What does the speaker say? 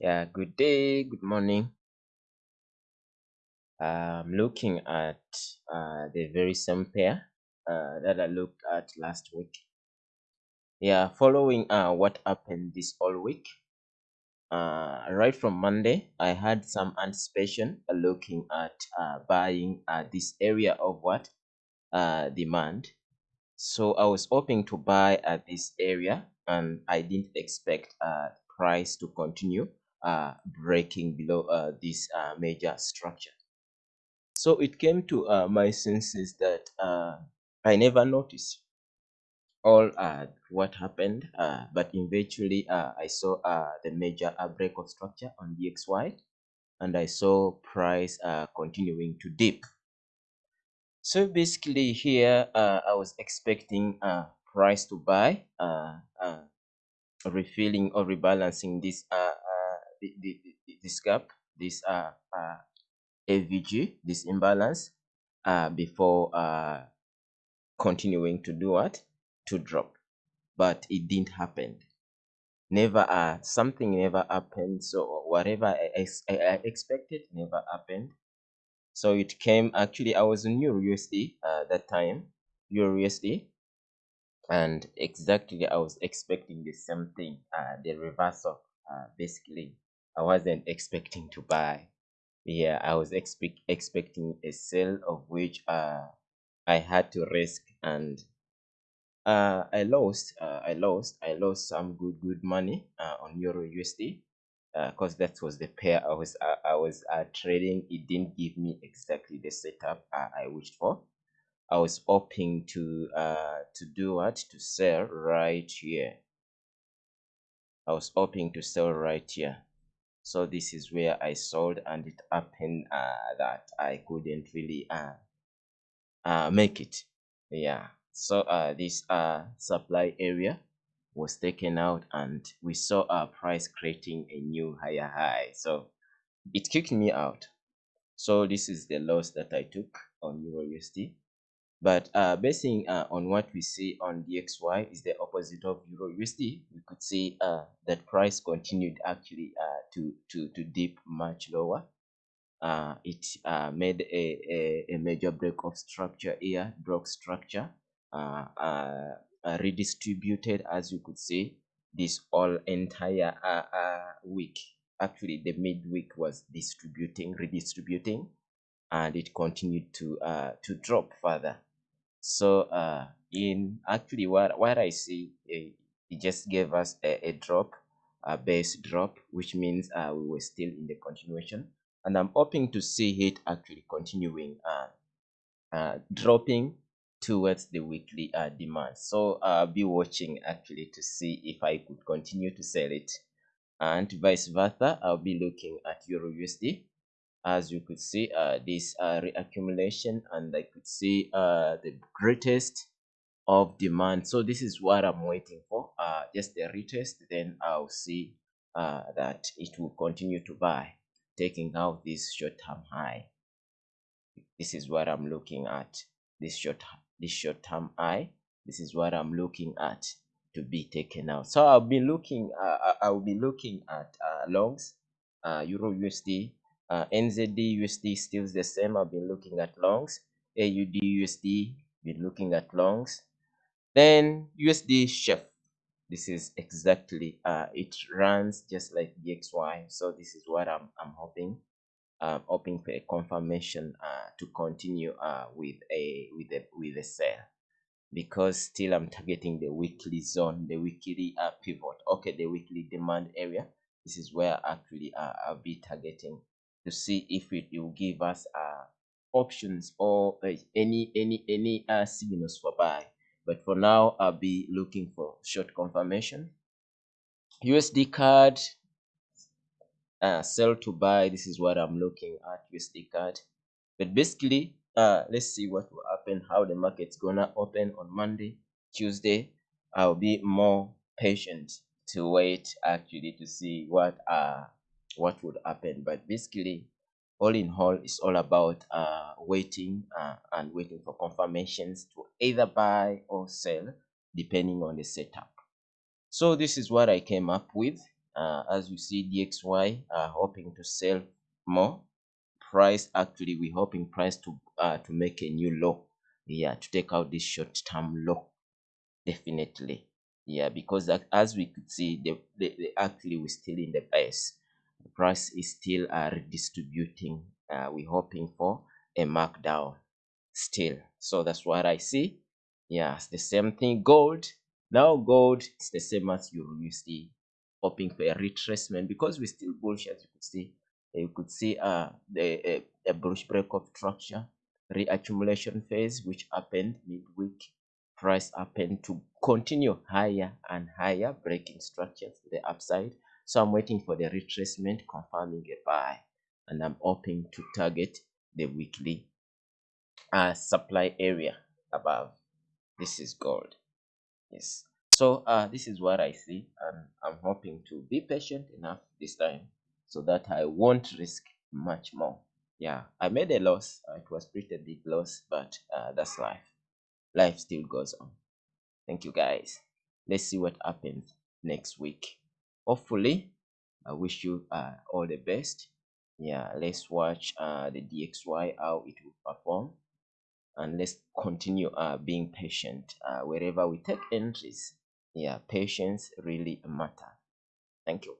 Yeah, good day, good morning. I'm looking at uh, the very same pair uh, that I looked at last week. Yeah, following uh, what happened this whole week. Uh, right from Monday, I had some anticipation uh, looking at uh, buying uh, this area of what uh, demand. So I was hoping to buy at this area, and I didn't expect uh, price to continue uh, breaking below uh, this uh, major structure. So it came to uh, my senses that uh, I never noticed all uh, what happened, uh, but eventually uh, I saw uh, the major uh, break of structure on DXY, and I saw price uh, continuing to dip. So basically here uh, I was expecting uh, price to buy, uh, uh, refilling or rebalancing this uh, the, the, the- this gap, this uh, uh, FVG, this imbalance, uh, before uh, continuing to do what? To drop. But it didn't happen. Never uh something never happened. So whatever I, ex- I expected never happened. So it came actually I was in Euro USD uh, that time, Euro USD, and exactly I was expecting the same thing, uh, the reversal. Uh, basically, I wasn't expecting to buy. Yeah, I was expect expecting a sell of which uh I had to risk and uh I lost uh, I lost I lost some good good money uh, on Euro USD because that was the pair I was uh, I was uh, trading. It didn't give me exactly the setup uh, I wished for. I was hoping to uh to do what to sell right here. I was hoping to sell right here. So this is where I sold and it happened uh, that I couldn't really uh, uh, make it. Yeah. So uh, this uh, supply area was taken out and we saw our price creating a new higher high. So it kicked me out. So this is the loss that I took on Euro USD. But uh, basing uh, on what we see on DXY is the opposite of Euro USD. We could see uh, that price continued actually uh, to, to, to dip much lower. Uh, it uh, made a, a, a major break of structure here, broke structure, redistributed as you could see this all entire week. Actually, the midweek was distributing, redistributing, and it continued to uh, to drop further. So uh, in actually what what I see, eh, it just gave us a, a drop, a base drop, which means uh, we were still in the continuation, and I'm hoping to see it actually continuing uh, uh, dropping towards the weekly uh, demand. So I'll be watching actually to see if I could continue to sell it, and vice versa. I'll be looking at Euro USD as you could see uh, this uh, reaccumulation and I could see uh, the greatest of demand. So this is what I'm waiting for. Uh, just the retest then I'll see uh, that it will continue to buy taking out this short-term high. This is what I'm looking at. This short this short-term high this is what I'm looking at to be taken out. So I'll be looking uh, I'll be looking at uh, longs uh, Euro USD uh, NZD USD still the same. I've been looking at longs. AUD USD been looking at longs. Then USD CHF. This is exactly uh it runs just like DXY so this is what I'm I'm hoping um, hoping for a confirmation uh, to continue uh, with a with a with a sell because still I'm targeting the weekly zone, the weekly uh, pivot. Okay, the weekly demand area. This is where actually uh, I'll be targeting to see if it, will give us uh, options or uh, any any any uh, signals for buy. But for now, I'll be looking for short confirmation. USD CAD uh, sell to buy. This is what I'm looking at USD CAD. But basically, uh, let's see what will happen, how the market's gonna open on Monday, Tuesday. I'll be more patient to wait actually to see what uh what would happen. But basically, all in all, it's all about uh waiting uh, and waiting for confirmations to either buy or sell, depending on the setup. So this is what I came up with. uh, as you see dxy uh, hoping to sell more price actually we're hoping price to uh, to make a new low yeah to take out this short term low definitely yeah because as we could see the, the, the actually we're still in the base price is still uh, redistributing uh, we're hoping for a markdown still. So that's what i see. Yeah it's the same thing. Gold now gold is the same as euro usd hoping for a retracement because we're still bullish as you could see. You could see uh the a, a bullish break of structure reaccumulation phase which happened midweek. Price happened to continue higher and higher breaking structures to the upside so i'm waiting for the retracement confirming a buy and i'm hoping to target the weekly uh, supply area above. This is gold. Yes. So uh, this is what i see and i'm hoping to be patient enough this time so that i won't risk much more. Yeah i made a loss. Uh, it was pretty big loss but uh, that's life. Life still goes on. Thank you guys. Let's see what happens next week hopefully i wish you uh, all the best. Yeah let's watch uh, the dxy how it will perform. And let's continue uh, being patient uh, wherever we take entries. Yeah patience really matter. Thank you